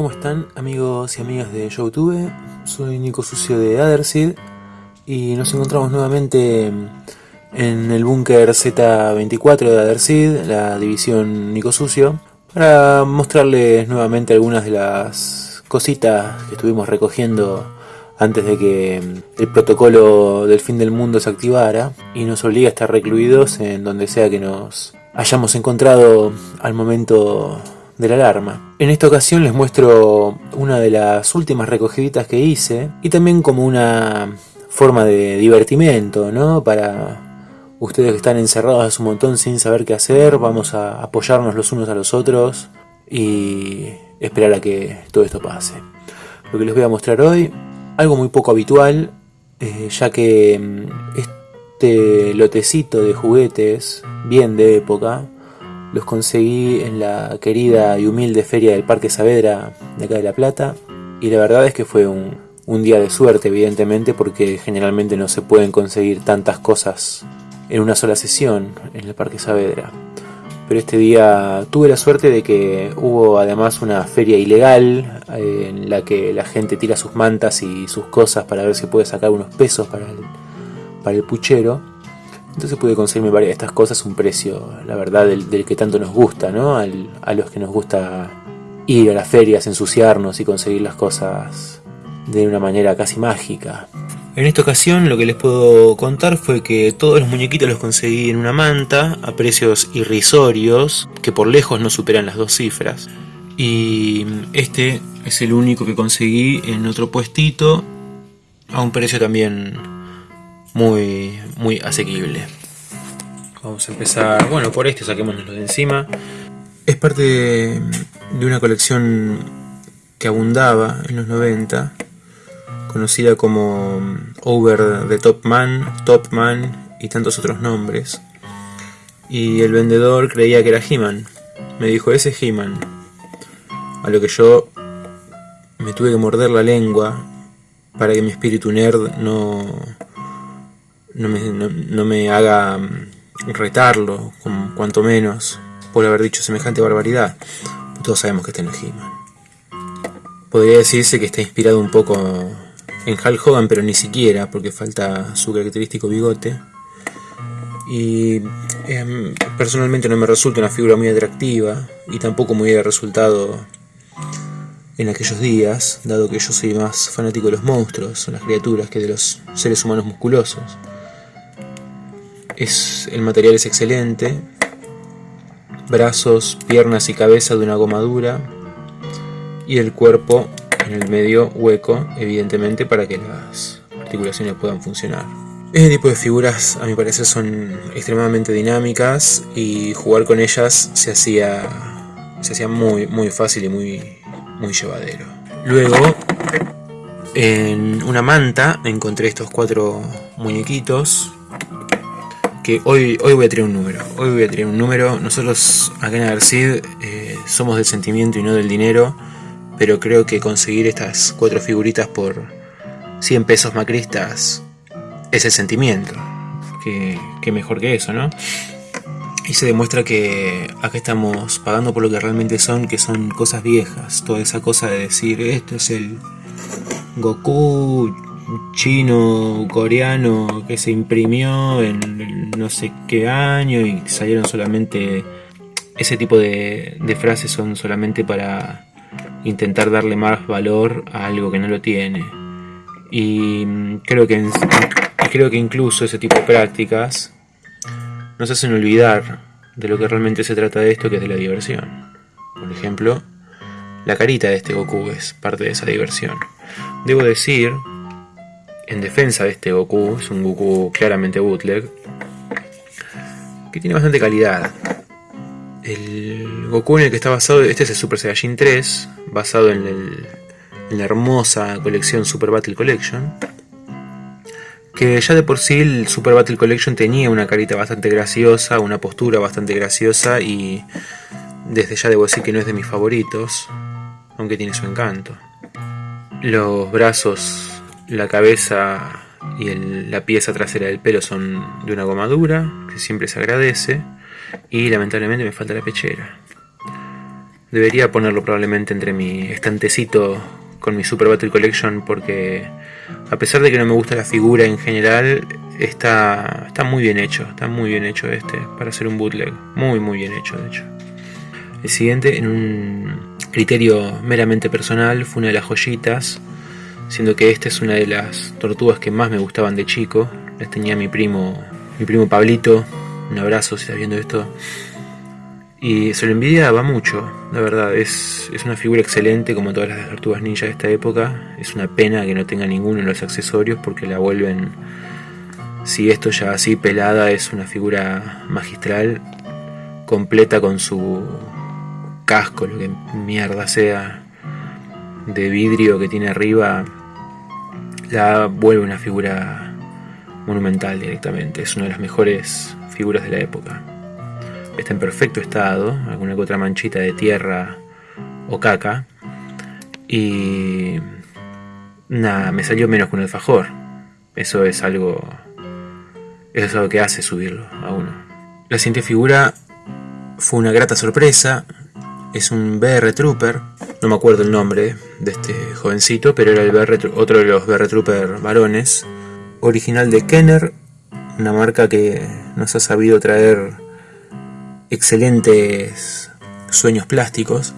¿cómo están amigos y amigas de YouTube? Soy Nico Sucio de Adersid y nos encontramos nuevamente en el búnker Z24 de Adersid, la división Nico Sucio, para mostrarles nuevamente algunas de las cositas que estuvimos recogiendo antes de que el protocolo del fin del mundo se activara y nos obliga a estar recluidos en donde sea que nos hayamos encontrado al momento de la alarma. En esta ocasión les muestro una de las últimas recogiditas que hice y también como una forma de divertimento, ¿no? Para ustedes que están encerrados hace un montón sin saber qué hacer, vamos a apoyarnos los unos a los otros y esperar a que todo esto pase. Lo que les voy a mostrar hoy, algo muy poco habitual, eh, ya que mm, este lotecito de juguetes, bien de época, los conseguí en la querida y humilde feria del Parque Saavedra de acá de La Plata. Y la verdad es que fue un, día de suerte, evidentemente, porque generalmente no se pueden conseguir tantas cosas en una sola sesión en el Parque Saavedra. Pero este día tuve la suerte de que hubo además una feria ilegal eh, en la que la gente tira sus mantas y sus cosas para ver si puede sacar unos pesos para para el puchero. Entonces pude conseguirme varias de estas cosas un precio, la verdad, del, que tanto nos gusta, ¿no? a los que nos gusta ir a las ferias, ensuciarnos y conseguir las cosas de una manera casi mágica. En esta ocasión lo que les puedo contar fue que todos los muñequitos los conseguí en una manta a precios irrisorios, que por lejos no superan las dos cifras. Y este es el único que conseguí en otro puestito a un precio también muy, muy asequible. Vamos a empezar, bueno, por este saquémonoslo de encima. Es parte de, una colección que abundaba en los 90, conocida como Over the Top Man, Top Man y tantos otros nombres. Y el vendedor creía que era He-Man. Me dijo, ese es He-Man. A lo que yo me tuve que morder la lengua para que mi espíritu nerd no, no me, no, me haga mm, retarlo, cuanto menos, por haber dicho semejante barbaridad. Todos sabemos que este no es He-Man. Podría decirse que está inspirado un poco en Hulk Hogan, pero ni siquiera, porque falta su característico bigote. Y em, personalmente no me resulta una figura muy atractiva, y tampoco me hubiera resultado en aquellos días, dado que yo soy más fanático de los monstruos, las criaturas, que de los seres humanos musculosos. Es, el material es excelente. Brazos, piernas y cabeza de una goma dura. Y el cuerpo en el medio hueco, evidentemente, para que las articulaciones puedan funcionar. Este tipo de figuras, a mi parecer, son extremadamente dinámicas y jugar con ellas se hacía, se hacía muy, muy fácil y muy, muy llevadero. Luego, en una manta encontré estos cuatro muñequitos que hoy, hoy voy a tirar un número. Hoy voy a tirar un número. Nosotros acá en Adercid eh, somos del sentimiento y no del dinero. Pero creo que conseguir estas cuatro figuritas por 100 pesos macristas es el sentimiento. Que, mejor que eso, ¿no? Y se demuestra que acá estamos pagando por lo que realmente son, que son cosas viejas. Toda esa cosa de decir, esto es el Goku chino, coreano que se imprimió en no sé qué año y salieron solamente... Ese tipo de, frases son solamente para intentar darle más valor a algo que no lo tiene. Y creo que, creo que incluso ese tipo de prácticas nos hacen olvidar de lo que realmente se trata de esto, que es de la diversión. Por ejemplo, la carita de este Goku es parte de esa diversión. Debo decir en defensa de este Goku, es un Goku claramente bootleg, que tiene bastante calidad. El Goku en el que está basado, este es el Super Saiyajin 3, basado en, la hermosa colección Super Battle Collection, que ya de por sí el Super Battle Collection tenía una carita bastante graciosa, una postura bastante graciosa y desde ya debo decir que no es de mis favoritos, aunque tiene su encanto. Los brazos la cabeza y la pieza trasera del pelo son de una goma dura, que siempre se agradece. Y lamentablemente me falta la pechera. Debería ponerlo probablemente entre mi estantecito con mi Super Battle Collection porque a pesar de que no me gusta la figura en general, está, está muy bien hecho, está muy bien hecho este para hacer un bootleg, muy muy bien hecho de hecho. El siguiente, en un criterio meramente personal, fue una de las joyitas, siendo que esta es una de las tortugas que más me gustaban de chico, las tenía mi primo, mi primo Pablito, un abrazo si estás viendo esto, y se lo envidiaba mucho, la verdad, es, es una figura excelente como todas las tortugas ninja de esta época. Es una pena que no tenga ninguno en los accesorios porque la vuelven, si esto ya así pelada, es una figura magistral, completa con su casco, lo que mierda sea, de vidrio que tiene arriba, la vuelve una figura monumental directamente. Es una de las mejores figuras de la época está en perfecto estado, alguna que otra manchita de tierra o caca. Y nada, me salió menos que un alfajor. Eso es algo. Eso es algo que hace subirlo a uno. La siguiente figura fue una grata sorpresa. Es un BR Trooper. No me acuerdo el nombre de este jovencito, pero era el otro de los BR Trooper varones. Original de Kenner, una marca que nos ha sabido traer excelentes sueños plásticos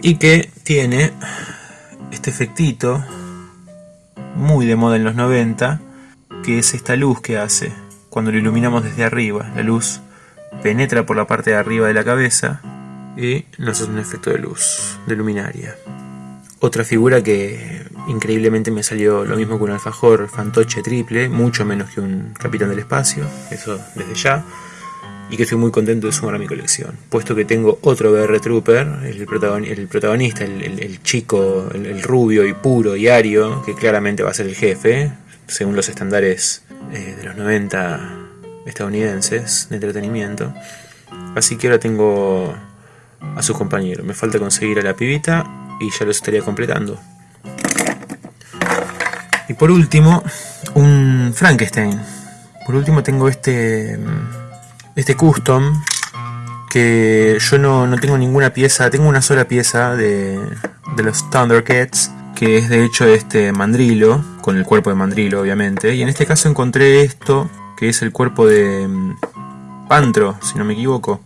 y que tiene este efectito muy de moda en los 90 que es esta luz que hace cuando lo iluminamos desde arriba la luz penetra por la parte de arriba de la cabeza y nos hace un efecto de luz de luminaria otra figura que increíblemente me salió lo mismo que un alfajor fantoche triple mucho menos que un capitán del espacio eso desde ya y que estoy muy contento de sumar a mi colección, puesto que tengo otro BR Trooper, el, protagonista, el, chico, el, rubio y puro y ario, que claramente va a ser el jefe, según los estándares eh, de los 90 estadounidenses de entretenimiento. Así que ahora tengo a su compañero, me falta conseguir a la pibita y ya lo estaría completando. Y por último, un Frankenstein. Por último tengo este este custom que yo no, tengo ninguna pieza, tengo una sola pieza de, de los Thundercats que es de hecho este mandrilo, con el cuerpo de mandrilo obviamente, y en este caso encontré esto, que es el cuerpo de mm, Pantro, si no me equivoco,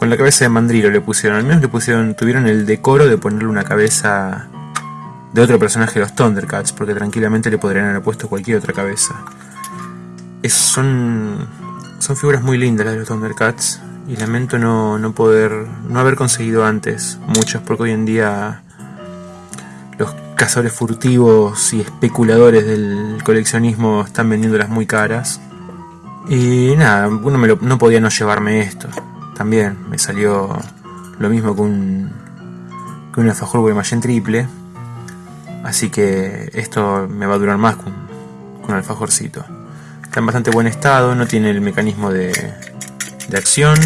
con la cabeza de mandrilo le pusieron, al menos le pusieron, tuvieron el decoro de ponerle una cabeza de otro personaje de los Thundercats, porque tranquilamente le podrían haber puesto cualquier otra cabeza. Son son figuras muy lindas las de los Thundercats y lamento no, no poder, no haber conseguido antes muchas porque hoy en día los cazadores furtivos y especuladores del coleccionismo están vendiéndolas muy caras. Y nada, uno no podía no llevarme esto. También me salió lo mismo que un, que un alfajor Guaymallén triple. Así que esto me va a durar más un, que un alfajorcito. Está en bastante buen estado, no tiene el mecanismo de, de acción,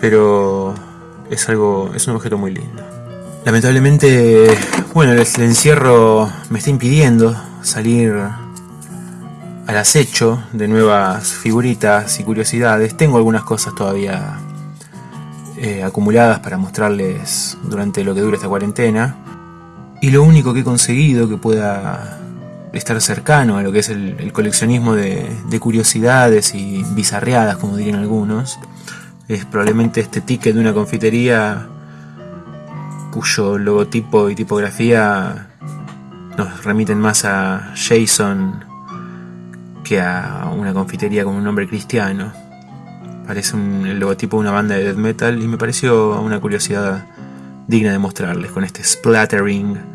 pero es algo, es un objeto muy lindo. Lamentablemente, bueno, el, encierro me está impidiendo salir al acecho de nuevas figuritas y curiosidades. Tengo algunas cosas todavía eh, acumuladas para mostrarles durante lo que dura esta cuarentena. Y lo único que he conseguido que pueda estar cercano a lo que es el, coleccionismo de, curiosidades y bizarreadas, como dirían algunos, es probablemente este ticket de una confitería cuyo logotipo y tipografía nos remiten más a Jason a una confitería con un nombre cristiano. Parece el logotipo de una banda de death metal y me pareció una curiosidad digna de mostrarles con este splattering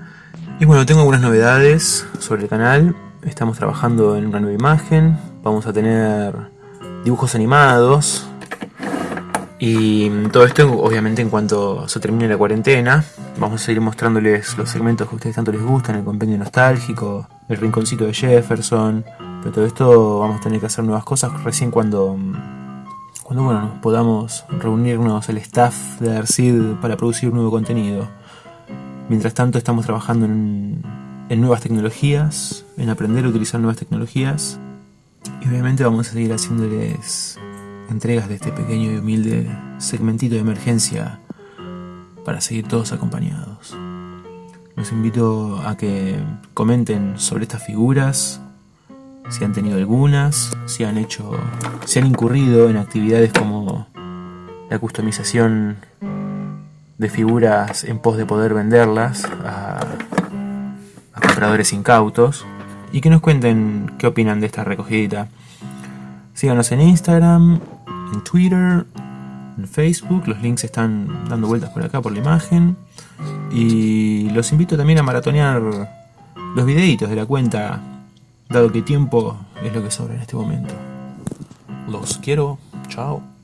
y bueno, tengo algunas novedades sobre el canal. Estamos trabajando en una nueva imagen. Vamos a tener dibujos animados. Y todo esto obviamente en cuanto se termine la cuarentena. Vamos a seguir mostrándoles los segmentos que a ustedes tanto les gustan, el compendio nostálgico, el rinconcito de Jefferson. Pero todo esto vamos a tener que hacer nuevas cosas recién cuando, cuando bueno, podamos reunirnos el staff de Arcid para producir nuevo contenido. Mientras tanto estamos trabajando en, nuevas tecnologías, en aprender a utilizar nuevas tecnologías y obviamente vamos a seguir haciéndoles entregas de este pequeño y humilde segmentito de emergencia para seguir todos acompañados. Los invito a que comenten sobre estas figuras, si han tenido algunas, si han hecho, si han incurrido en actividades como la customización de figuras en pos de poder venderlas a, a compradores incautos y que nos cuenten qué opinan de esta recogidita. Síganos en Instagram, en Twitter, en Facebook, los links están dando vueltas por acá por la imagen. Y los invito también a maratonear los videitos de la cuenta, dado que tiempo es lo que sobra en este momento. Los quiero, chao.